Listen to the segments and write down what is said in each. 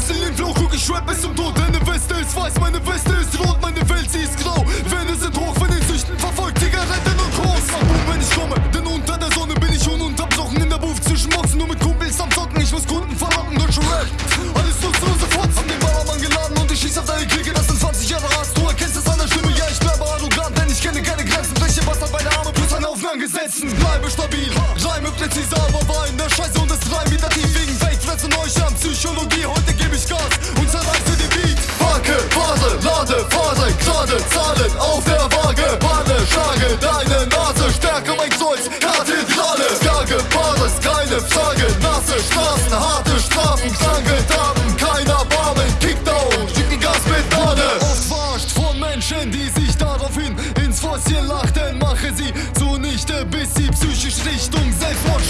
Flow, guck ich rap bis zum Tod. Deine Weste ist weiß, meine Weste ist rot Meine Welt, sie ist grau. Wände sind hoch, von den Süchten verfolgt Zigaretten und Groß. Boom, wenn ich komme Denn unter der Sonne bin ich ununterbrochen In der Booth zwischen Boxen, nur mit Kumpels am Zocken Ich muss Kunden verlocken, deutsche Rap Alles nutzlose Fotz Hab den Ballermann geladen und ich schieß auf deine Clique Das sind 20 Jahre Hass, du erkennst es an der Stimme Ja, ich bleibe arrogant, denn ich kenne keine Grenzen. Breche was an beide Arme plus ein Haufen an Gesetzen. Bleibe stabil, Reime präzise, aber war in der Scheiße und es drei Meter tief. Wegen Fake, Fresse, Neuscham, Psychologie Heute gebe ich Gas. Und zerreiße den Beat. Hacke, Phase, Lade, Phase, gerade Zahlen auf der Waage. Panne, schlage deine Nase Stärke, mein Kreuz, Kathedrale Gage, Bares, keine Frage Nasse Straßen, harte Strafen Kranke Daten, keiner Barmen Kickdown, schick die Gaspedale Oft verarscht von Menschen, die sich daraufhin ins Fäustchen lachten Mache sie zunichte, bis sie psychisch Richtung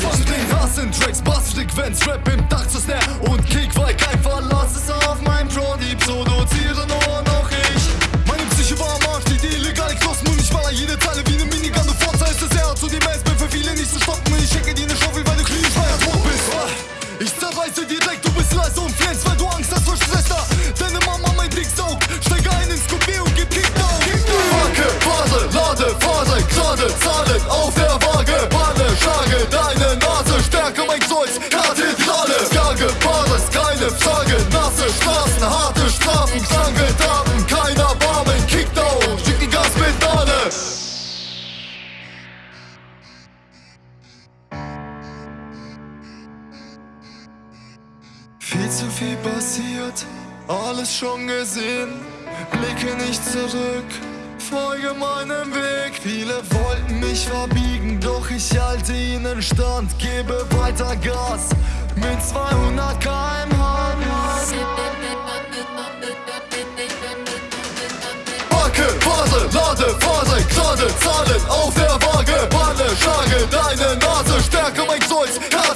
Schwankt Den Hass in Tracks, Bassfrequenz, Rap im Dach zu Snare. Und Kick, weil kein Verlass ist auf mein Pro, die produziere nur noch ich. Meine Psyche war am Arsch, die illegale Knossen und ich baller jede Zeile wie ne Minigun. Du Forza ist das Herz zu dem S, bin für viele nicht zu stoppen Kreuz, Kathedrale Gage, Bares, keine Frage, nasse Straßen, harte Strafen, kranke Daten, keiner Barmen, Kickdown, schick die Gaspedale Viel zu viel passiert, alles schon gesehen. Blicke nicht zurück, folge meinem Weg. Viele wollten mich doch ich halte ihnen stand. Gebe weiter Gas mit 200 km/h. Hacke, Phase, Lade, Phase, gerade Zahlen auf der Waage. Panne, schlage deine Nase, Stärke mein Kreuz, Kathedrale.